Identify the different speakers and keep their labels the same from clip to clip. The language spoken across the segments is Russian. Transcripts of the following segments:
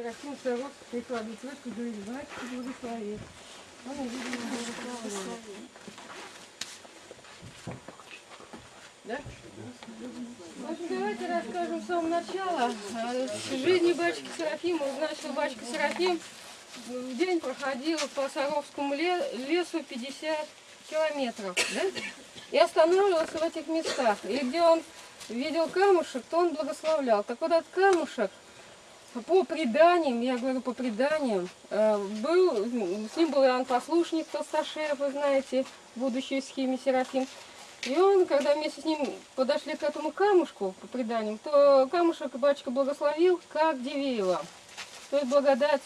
Speaker 1: Серафим Саров прикладывает ручку, говорит, батюшка, благослови. Он, видимо, благословляет. Да? В общем, давайте расскажем с самого начала. Э, жизни батюшки Серафима узнать, что батюшка Серафим день проходил по Саровскому ле- лесу 50 километров. Да? И останавливался в этих местах. И где он видел камушек, то он благословлял. Так вот этот камушек, по преданиям, я говорю по преданиям, э, был, с ним был Иоанн Послушник Толсташев, вы знаете, будущий схеме Серафим. И он, когда вместе с ним подошли к этому камушку, по преданиям, то камушек батюшка благословил, как Дивеева. То есть благодать,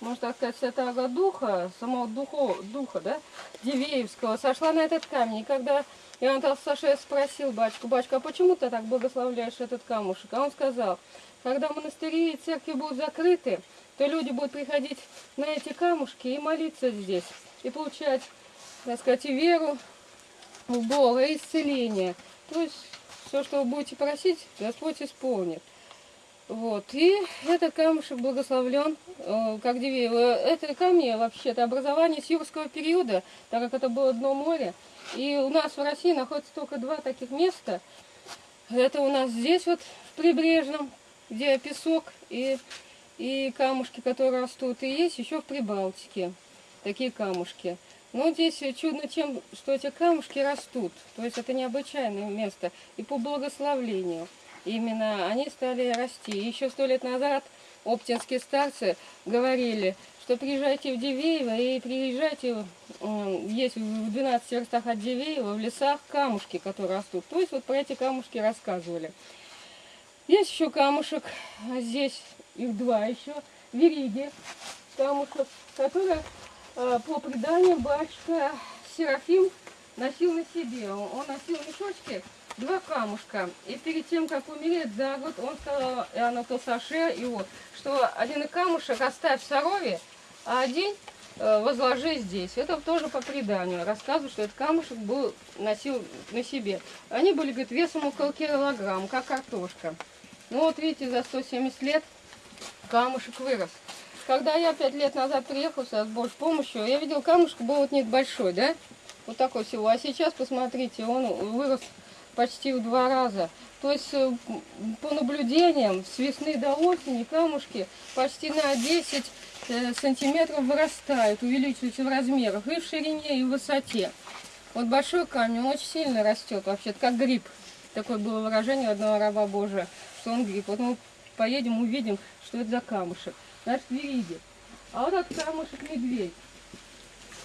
Speaker 1: можно так сказать, Святого Духа, самого Духо, Духа, да, Дивеевского, сошла на этот камень. И когда Иоанн Толсташев спросил батюшку, батюшка, а почему ты так благословляешь этот камушек? А он сказал, когда монастыри и церкви будут закрыты, то люди будут приходить на эти камушки и молиться здесь, и получать, так сказать, и веру в Бога, и исцеление. То есть все, что вы будете просить, Господь исполнит. Вот. И этот камушек благословлен, э, как Дивеево. Это камни вообще-то образование с юрского периода, так как это было дно моря. И у нас в России находится только два таких места. Это у нас здесь вот в прибрежном, где песок и, и камушки, которые растут. И есть еще в Прибалтике такие камушки. Но здесь чудно тем, что эти камушки растут. То есть это необычайное место. И по благословлению именно они стали расти. Еще сто лет назад оптинские старцы говорили, что приезжайте в Дивеево и приезжайте, есть в 12 верстах от Дивеева, в лесах камушки, которые растут. То есть вот про эти камушки рассказывали. Есть еще камушек, а здесь их два еще, вериги камушек, которые э, по преданию батюшка Серафим носил на себе. Он носил в мешочке два камушка. И перед тем, как умереть за год, он сказал Иоанну Толсташе его, что один камушек оставь в Сарове, а один э, возложи здесь. Это тоже по преданию. Рассказывают, что этот камушек был, носил на себе. Они были, говорит, весом около килограмма, как картошка. Ну вот видите, за 170 лет камушек вырос. Когда я пять лет назад приехал сюда с Божьей помощью, я видел камушек был вот нет большой, да? Вот такой всего. А сейчас, посмотрите, он вырос почти в два раза. То есть, э, по наблюдениям, с весны до осени камушки почти на 10 э, сантиметров вырастают, увеличиваются в размерах и в ширине, и в высоте. Вот большой камень, он очень сильно растет, вообще как гриб. Такое было выражение одного раба Божия, что он гриб. Поедем, увидим, что это за камушек. Значит, вериги. А вот этот камушек медведь.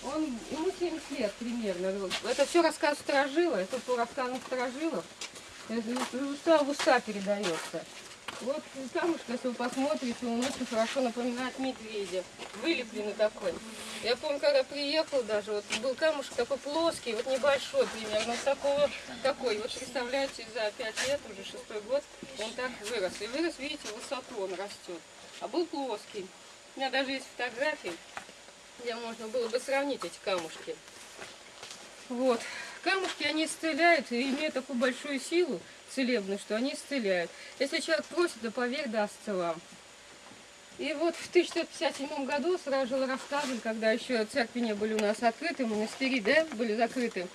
Speaker 1: Он, ему 70 лет примерно. Это все рассказ Сторожила, это по рассказам Сторожилов. Из уста в уста передается. Вот камушек, если вы посмотрите, он очень хорошо напоминает медведя. Вылепленный такой. Я помню, когда приехал даже, вот был камушек такой плоский, вот небольшой примерно, вот такого, такой. Вот представляете, за 5 лет, уже шестой год, он так вырос. И вырос, видите, в высоту он растет. А был плоский. У меня даже есть фотографии, где можно было бы сравнить эти камушки. Вот. Камушки, они исцеляют и имеют такую большую силу целебную, что они исцеляют. Если человек просит, то поверь, дастся вам. И вот в 1957 году сразу же рассказывали, когда еще церкви не были у нас открыты, монастыри, да, были закрыты.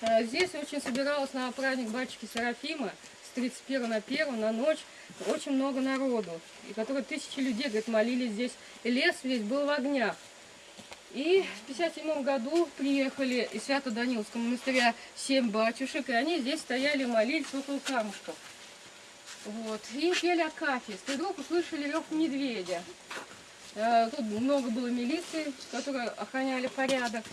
Speaker 1: А Здесь очень собиралось на праздник батюшки Серафима с 31 на 1 на ночь очень много народу, и которые тысячи людей, говорит, молились здесь. И лес весь был в огнях. И в 57 году приехали из Свято-Даниловского монастыря семь батюшек, и они здесь стояли, молились около камушков. Вот. И пели акафист. И вдруг услышали рев медведя. Э, Тут много было милиции, которые охраняли порядок.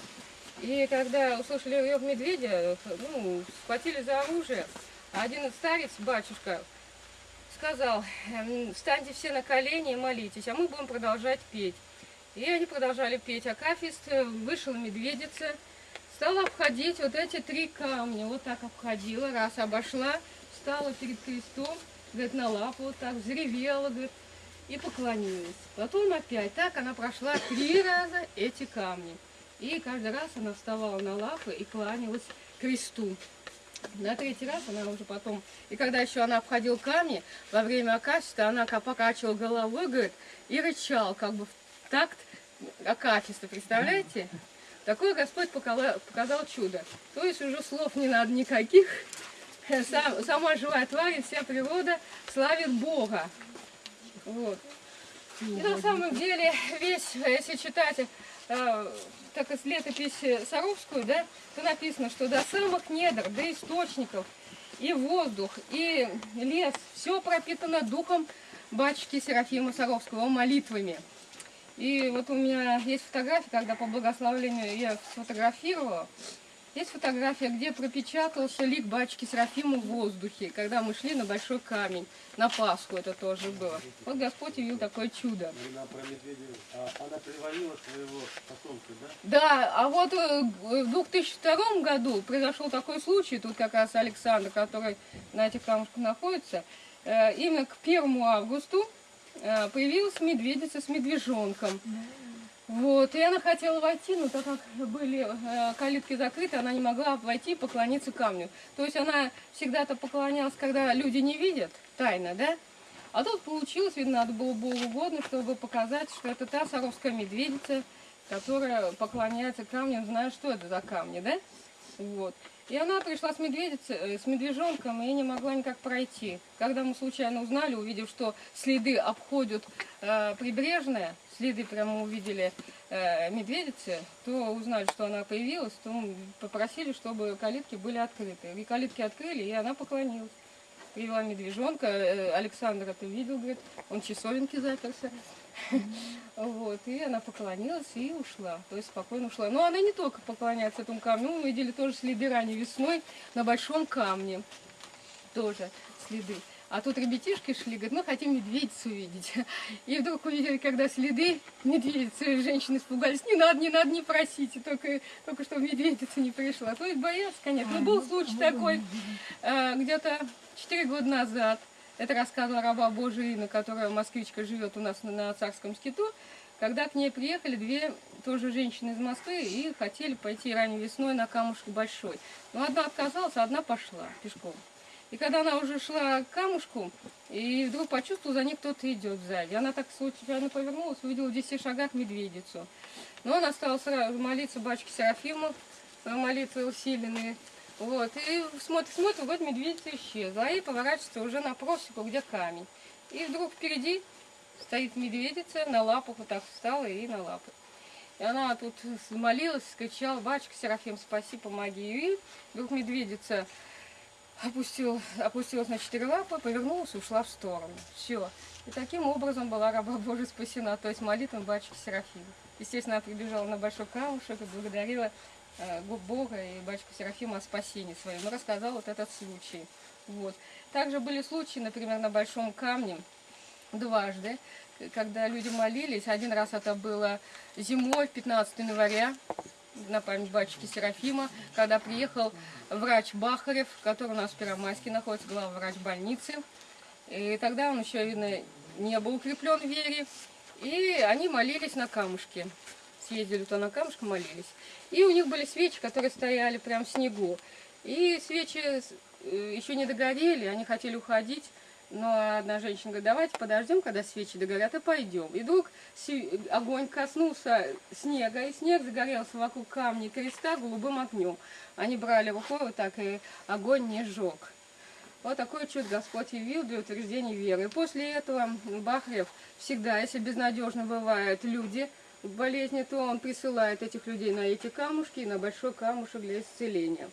Speaker 1: И когда услышали рев медведя, ну, схватили за оружие. Один старец, батюшка, сказал, «Эм, встаньте все на колени и молитесь, а мы будем продолжать петь. И они продолжали петь акафист, вышла медведица, стала обходить вот эти три камня, вот так обходила, раз обошла, встала перед крестом, говорит, на лапу вот так, взревела, говорит, и поклонилась. Потом опять так она прошла три раза эти камни. И каждый раз она вставала на лапы и кланялась кресту. На третий раз она уже потом... И когда еще она обходила камни, во время акафиста, она покачивала головой, говорит, и рычал, как бы в такт акафиста, представляете? Такое Господь показал, чудо. То есть уже слов не надо никаких. Сам, сама живая тварь, вся природа славит Бога. Вот. И на самом деле весь, если читать э, так из летописи Саровскую, да, то написано, что до самых недр, до источников, и воздух, и лес, все пропитано духом батюшки Серафима Саровского, молитвами. И вот у меня есть фотография, когда по благословлению я сфотографировала, есть фотография, где пропечатался лик батюшки Серафима в воздухе, когда мы шли на большой камень. На Пасху это тоже было. Вот Господь явил такое чудо.
Speaker 2: Она медведя, а она привалила своего потомка, да?
Speaker 1: Да, а вот э, в 2002 году произошел такой случай, тут как раз Александр, который на этих камушках находится, э, именно к 1 августу э, появилась медведица с медвежонком. Вот, и она хотела войти, но так как были э, калитки закрыты, она не могла войти и поклониться камню. То есть она всегда-то поклонялась, когда люди не видят, тайно, да? А тут получилось, видно, надо было угодно, чтобы показать, что это та саровская медведица, которая поклоняется камням, зная, что это за камни, да? Вот. И она пришла с медведицей, э, с медвежонком и не могла никак пройти. Когда мы случайно узнали, увидев, что следы обходят э, прибрежное, следы прямо увидели э, медведицы, то узнали, что она появилась, то попросили, чтобы калитки были открыты. И калитки открыли, и она поклонилась. Привела медвежонка, э, Александр это видел, говорит, он часовенки заперся. Вот, и она поклонилась и ушла, то есть спокойно ушла. Но она не только поклоняется этому камню, мы видели тоже следы ранней весной на большом камне, тоже следы. А тут ребятишки шли, говорят, мы хотим медведицу увидеть. И вдруг увидели, когда следы медведицы, женщины испугались, не надо, не надо, не просите, только, только чтобы медведица не пришла. То есть боялся, конечно. Но был случай такой, э, где-то 4 года назад, это рассказывала раба Божия Инна, которая москвичка живет у нас на, на Царском скиту, когда к ней приехали две тоже женщины из Москвы и хотели пойти ранней весной на камушек большой. Но одна отказалась, а одна пошла пешком. И когда она уже шла к камушку, и вдруг почувствовала, за ней кто-то идет сзади. Она так случайно повернулась, увидела в 10 шагах медведицу. Но она стала сразу молиться батюшке Серафиму, молитвы усиленные. Вот, и смотрит, смотрит, вот медведица исчезла, и поворачивается уже на просеку, где камень. И вдруг впереди стоит медведица, на лапах вот так встала и на лапы. И она тут молилась, скричала, батюшка Серафим, спаси, помоги. И вдруг медведица опустил, опустилась на четыре лапы, повернулась и ушла в сторону. Все. И таким образом была раба Божия спасена, то есть молитвой батюшки Серафима. Естественно, она прибежала на большой камушек и благодарила э, Бога и батюшку Серафима о спасении своем. Рассказал вот этот случай. Вот. Также были случаи, например, на большом камне дважды, когда люди молились. Один раз это было зимой, 15 января, на память батюшки Серафима, когда приехал врач Бахарев, который у нас в Первомайске находится, главный врач больницы. И тогда он еще, видно, не был укреплен в вере. И они молились на камушке. Съездили то на камушке, молились. И у них были свечи, которые стояли прям в снегу. И свечи э, еще не догорели, они хотели уходить. Но одна женщина говорит, давайте подождем, когда свечи догорят, и пойдем. И вдруг огонь коснулся снега, и снег загорелся вокруг камня креста голубым огнем. Они брали рукой вот так, и огонь не сжег. Вот такой чудо Господь явил для утверждения веры. И после этого Бахрев всегда, если безнадежно бывают люди болезни, то он присылает этих людей на эти камушки, на большой камушек для исцеления.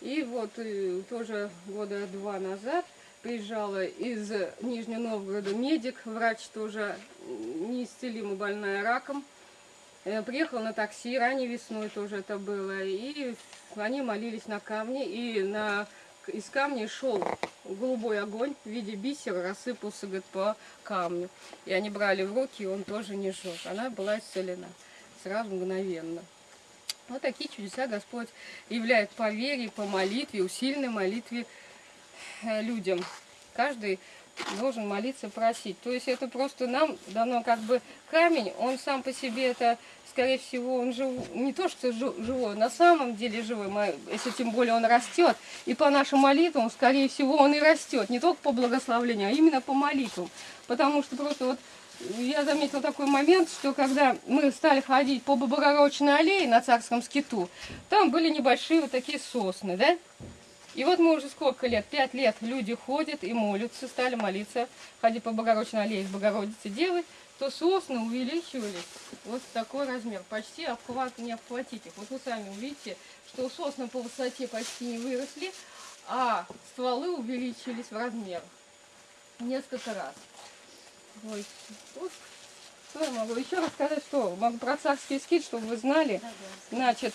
Speaker 1: И вот э, тоже года два назад приезжала из Нижнего Новгорода медик, врач тоже неисцелимо больная раком. Э, приехал на такси, ранней весной тоже это было, и они молились на камне, и на, из камня шел голубой огонь в виде бисера, рассыпался говорит, по камню. И они брали в руки, и он тоже не жег. Она была исцелена сразу мгновенно. Вот такие чудеса Господь являет по вере, по молитве, усиленной молитве Э, людям. Каждый должен молиться, просить. То есть это просто нам дано как бы камень, он сам по себе это, скорее всего, он жив, не то что жи- живой, на самом деле живой, мы- если тем более он растет. И по нашим молитвам, скорее всего, он и растет, не только по благословлению, а именно по молитвам. Потому что просто вот я заметила такой момент, что когда мы стали ходить по Богородичной аллее на Царском скиту, там были небольшие вот такие сосны, да? И вот мы уже сколько лет, пять лет люди ходят и молятся, стали молиться, ходить по Богородичной аллее с Богородицы Девы, то сосны увеличивались вот такой размер, почти обхват, не обхватить их. Вот вы сами увидите, что сосны по высоте почти не выросли, а стволы увеличились в размерах несколько раз. Вот, что я могу еще рассказать, что могу про царский скит, чтобы вы знали. Значит,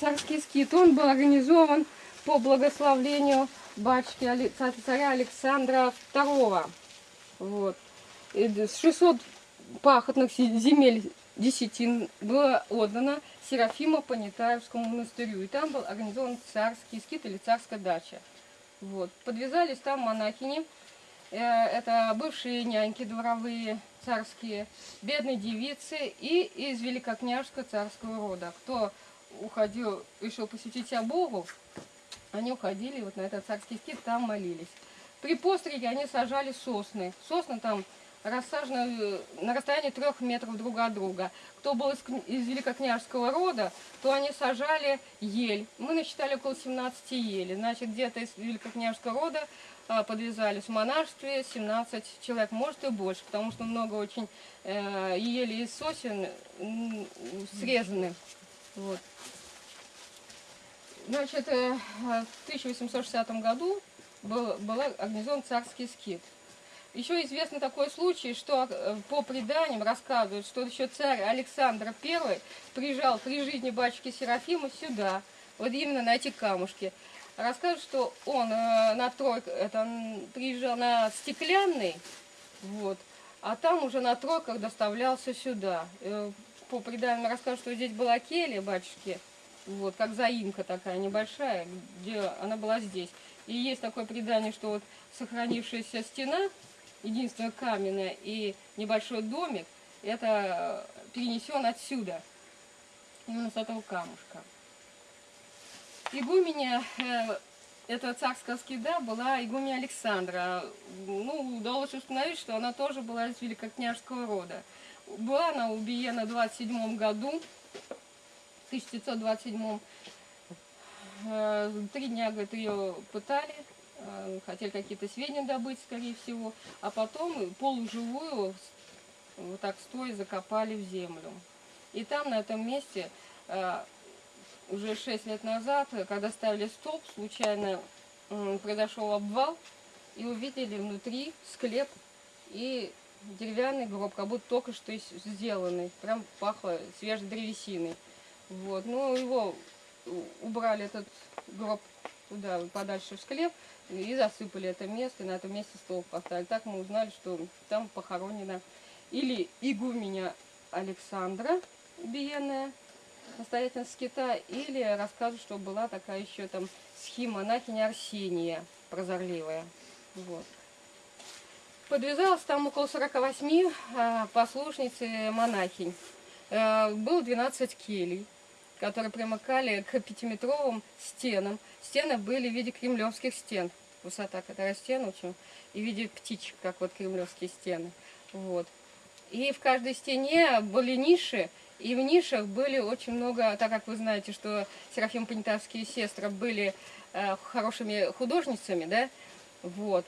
Speaker 1: царский скит, он был организован по благословлению батюшки царя Александра II. Вот. И д- с 600 пахотных земель десятин было отдано Серафима Понятаевскому монастырю. И там был организован царский скит или царская дача. Вот. Подвязались там монахини. Э, Это бывшие няньки дворовые, царские, бедные девицы и из великокняжского царского рода. Кто уходил, решил посвятить себя Богу, они уходили вот на этот царский скит, там молились. При постриге они сажали сосны. Сосны там рассажены э, на расстоянии трех метров друг от друга. Кто был из, из великокняжского рода, то они сажали ель. Мы насчитали около 17 ели. Значит, где-то из великокняжского рода а, подвязались в монашестве 17 человек, может и больше, потому что много очень э, ели из сосен срезаны. Вот. Значит, э, в 1860 году был, был организован царский скит. Еще известный такой случай, что э, по преданиям рассказывают, что еще царь Александр I приезжал при жизни батюшки Серафима сюда, вот именно на эти камушки. Рассказывают, что он э, на тройк, это, м, приезжал на стеклянный, вот, а там уже на тройках доставлялся сюда. Э, По преданиям рассказывают, что здесь была келья батюшки, вот, как заимка такая небольшая, где она была здесь. И есть такое предание, что вот сохранившаяся стена, единственная каменная, и небольшой домик, это э, перенесен отсюда, именно с этого камушка. Игуменя э, этого царского скида была игуменя Александра. Ну, удалось установить, что она тоже была из великокняжского рода. Была она убиена в 27 году, в 1927 Э, Три дня, говорит, ее пытали, хотели какие-то сведения добыть, скорее всего, а потом полуживую, вот так стоя, закопали в землю. И там, на этом месте, э, уже шесть лет назад, э, когда ставили столб, случайно произошел обвал, и увидели внутри склеп и деревянный гроб, как будто только что сделанный, прям пахло свежей древесиной. Вот, ну его у- убрали этот гроб туда, подальше в склеп, и засыпали это место, и на этом месте стол поставили. Так мы узнали, что там похоронена или игуменя Александра убиенная, настоятельница скита, или рассказывают, что была такая еще там схимонахиня Арсения, прозорливая. Вот. Подвязалось там около 48 а, послушниц и монахинь. Э, Было 12 келей, которые примыкали к пятиметровым стенам. Стены были в виде кремлевских стен. Высота которая стен очень, и в виде птичек, как вот кремлевские стены. Вот. И в каждой стене были ниши, и в нишах были очень много, так как вы знаете, что Серафим Понятавские сестры были э, хорошими художницами, да, вот,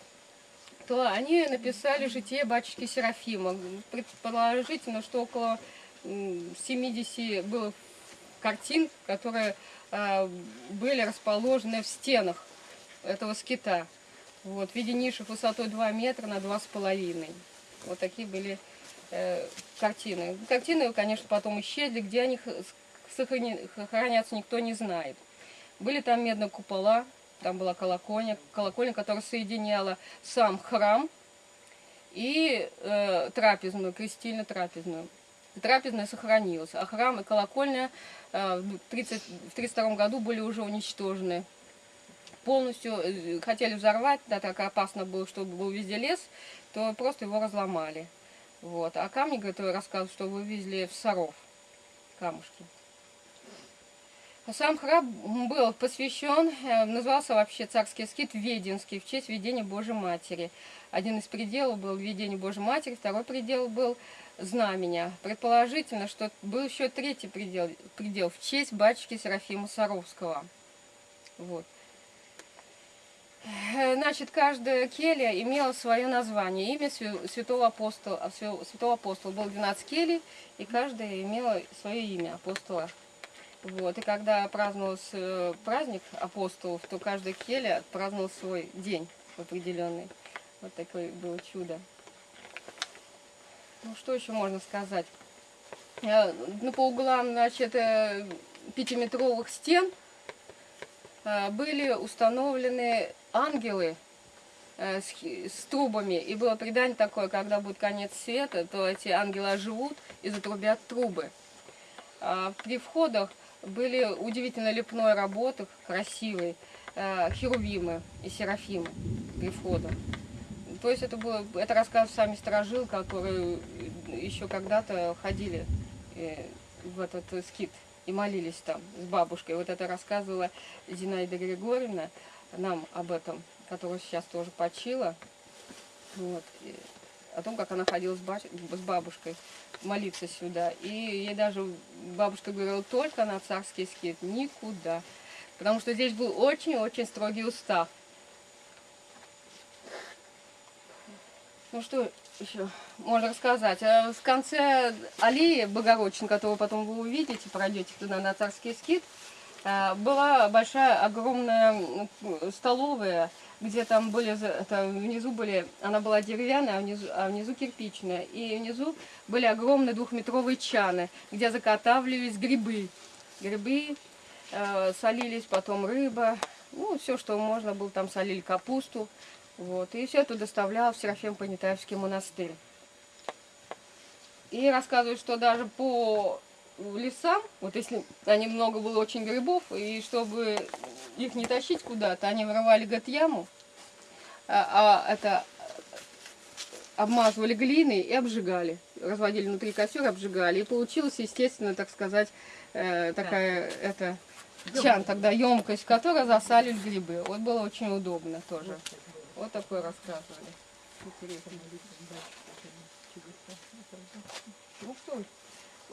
Speaker 1: то они написали житие батюшки Серафима. Предположительно, что около м, 70 было картин, которые э, были расположены в стенах этого скита. Вот, в виде ниши высотой 2 метра на 2,5. Вот такие были э, картины. Картины, конечно, потом исчезли, где они хранятся, никто не знает. Были там медные купола, там была колокольня, колокольня, которая соединяла сам храм и э, трапезную, крестильно-трапезную. Трапезная сохранилась, а храм и колокольня э, в 30 в 32 году были уже уничтожены полностью э, хотели взорвать, да, так опасно было, чтобы был везде лес, то просто его разломали. Вот. А камни, говорит, рассказывают, что вывезли в Саров камушки. А Сам храм был посвящен, э, назывался вообще царский скит Веденский в честь видения Божьей Матери. Один из пределов был видение Божьей Матери, второй предел был знамения. Предположительно, что был еще третий предел, предел в честь батюшки Серафима Саровского. Вот. Э, Значит, каждая келья имела свое название, имя свя- святого апостола. свя- Святого апостола было 12 келей, и каждая имела свое имя апостола. Вот. И когда праздновался э, праздник апостолов, то каждая келья праздновал свой день определенный. Вот такое было чудо. Ну, что еще можно сказать? Э, Ну, по углам, значит, э, пятиметровых стен были установлены ангелы с трубами. И было предание такое, когда будет конец света, то эти ангелы оживут и затрубят трубы. А при входах были удивительно лепной работы, красивые, э, херувимы и серафимы при входах. То есть это было, это рассказ сами сторожил, которые еще когда-то ходили э, в этот скит и молились там с бабушкой. Вот это рассказывала Зинаида Григорьевна нам об этом, которая сейчас тоже почила. Вот. О том, как она ходила с, с бабушкой молиться сюда. И ей даже бабушка говорила, только на царский скит, никуда. Потому что здесь был очень-очень строгий устав. Ну что еще можно рассказать? Э, В конце аллеи Богородчин, которую потом вы увидите, пройдете туда на царский скит, была большая, огромная столовая, где там были, это внизу были, она была деревянная, а внизу, а внизу кирпичная. И внизу были огромные двухметровые чаны, где заготавливались грибы. Грибы, э, солились, потом рыба, ну, все, что можно было, там солили капусту. Вот, и все это доставлял в Серафим Понятаевский монастырь. И рассказывают, что даже по лесам, вот если они много было очень грибов, и чтобы их не тащить куда-то, они вырывали, говорит, яму, а, а это обмазывали глиной и обжигали. Разводили внутри костер, обжигали. И получилась, естественно, так сказать, э, такая, это, чан тогда, емкость, в которой засалили грибы. Вот было очень удобно тоже. Вот такое рассказывали. Интересно. Ну что,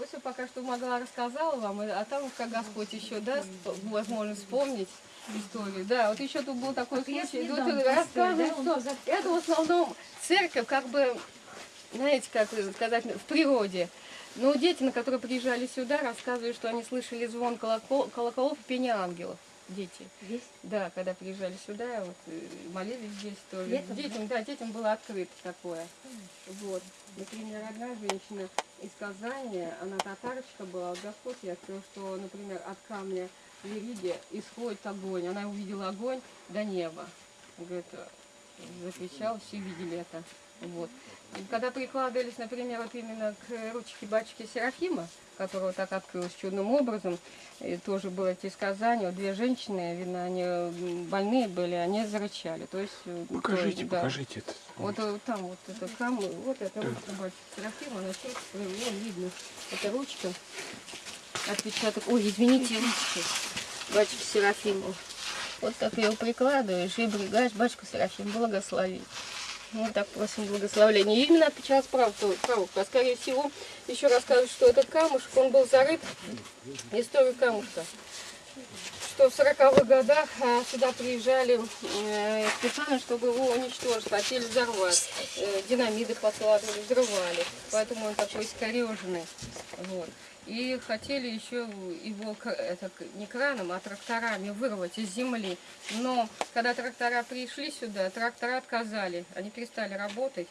Speaker 1: вот все пока что могла рассказала вам, а там, как Господь еще даст возможность вспомнить историю. Да, вот еще тут был такой случай.
Speaker 3: дам
Speaker 1: рассказывают,
Speaker 3: историю,
Speaker 1: что это в основном церковь, как бы, знаете, как сказать, в природе. Но дети, на которые приезжали сюда, рассказывают, что они слышали звон колокол- колоколов и пение ангелов. Дети.
Speaker 3: Здесь?
Speaker 1: Да, когда приезжали сюда, вот, э, молились здесь тоже.
Speaker 3: Летом,
Speaker 1: детям, да? детям было открыто такое. Вот. Например, одна женщина из Казани, она татарочка была, вот Господь ей открыл, что, например, от камня в Ириде исходит огонь. Она увидела огонь до неба. Говорит, закричала, все видели это. Вот. И когда прикладывались, например, вот именно к ручке батюшки Серафима, которого так открылось чудным образом, и тоже было эти сказания, вот две женщины, видно, они больные были, они зарычали. То есть, э,
Speaker 4: Покажите,
Speaker 1: да.
Speaker 4: покажите это.
Speaker 1: Вот э, там вот это камы, вот это вот батюшка Серафима, она чувствует, вон видно, это ручка, отпечаток, ой, извините, ручки, батюшка Серафиму. Вот так ее прикладываешь и брегаешь, батюшка Серафим, благослови. Мы так просим благословления. И именно отпечаталась правда, правда. А скорее всего, еще рассказывают, что этот камушек, он был зарыт, историю камушка. Что в 40-х годах а, сюда приезжали э, специально, чтобы его уничтожить, хотели взорвать. Э, динамиты подкладывали, взрывали. Поэтому он такой искореженный. Вот. И хотели еще его это, не краном, а тракторами вырвать из земли. Но когда трактора пришли сюда, трактора отказали, они перестали работать.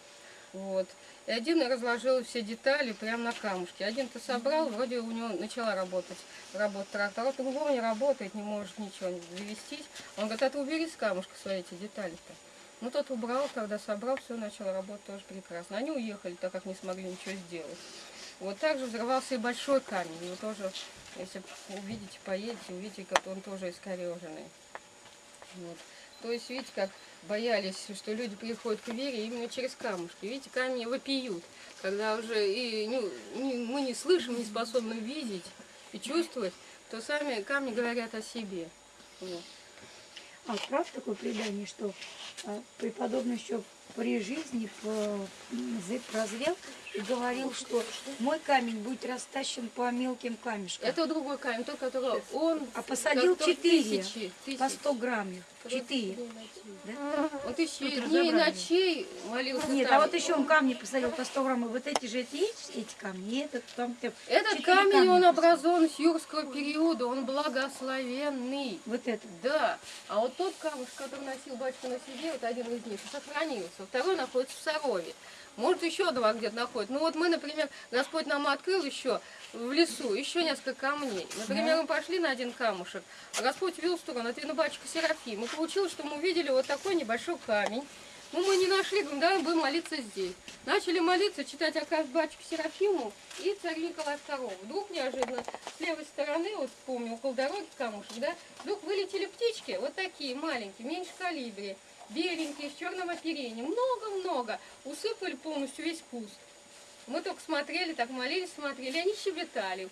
Speaker 1: Вот. И один разложил все детали прямо на камушке. Один-то собрал, вроде у него начала работать, работать трактор. А другого не работает, не может ничего не завестись. Он говорит, а ты убери с камушка свои эти детали-то. Ну тот убрал, когда собрал, все начало работать тоже прекрасно. Они уехали, так как не смогли ничего сделать. Вот также взрывался и большой камень. Его тоже, если увидите, поедете, увидите, как он тоже искореженный. Вот. То есть, видите, как боялись, что люди приходят к вере именно через камушки. Видите, камни вопиют, когда уже и не- не- мы не слышим, не способны видеть и чувствовать, то сами камни говорят о себе. Вот.
Speaker 3: А правда такое предание, что а, преподобный еще при жизни прозрел и говорил, что мой камень будет растащен по мелким камешкам.
Speaker 1: Это другой камень, тот, который он...
Speaker 3: А посадил четыре по
Speaker 1: тысячи.
Speaker 3: 100 грамм. Четыре.
Speaker 1: и.
Speaker 3: Да?
Speaker 1: Он тысячи
Speaker 3: Тут
Speaker 1: дней и ночей молился
Speaker 3: Нет,
Speaker 1: там.
Speaker 3: а вот еще он камни посадил по 100 грамм. И вот эти же эти, есть, эти камни, и этот там
Speaker 1: Этот камень,
Speaker 3: камня
Speaker 1: он образован с юрского периода, он благословенный.
Speaker 3: Вот это.
Speaker 1: Да, а вот тот камушек, который носил батюшка на себе, вот один из них, сохранился. Второй находится в Сарове. Может, еще два где-то находят. Ну вот мы, например, Господь нам открыл еще в лесу еще несколько камней. Например, мы пошли на один камушек, а Господь вел в сторону, это на батюшка Серафим. Получилось, что мы увидели вот такой небольшой камень. Ну, мы не нашли, говорим, давай будем молиться здесь. Начали молиться, читать оказ батюшке Серафиму и царь Николай II. Вдруг неожиданно с левой стороны, вот помню, около дороги камушек, да, вдруг вылетели птички, вот такие маленькие, меньше калибри, беленькие, с черным оперением, много-много, усыпали полностью весь куст. Мы только смотрели, так молились, смотрели, они щебетали.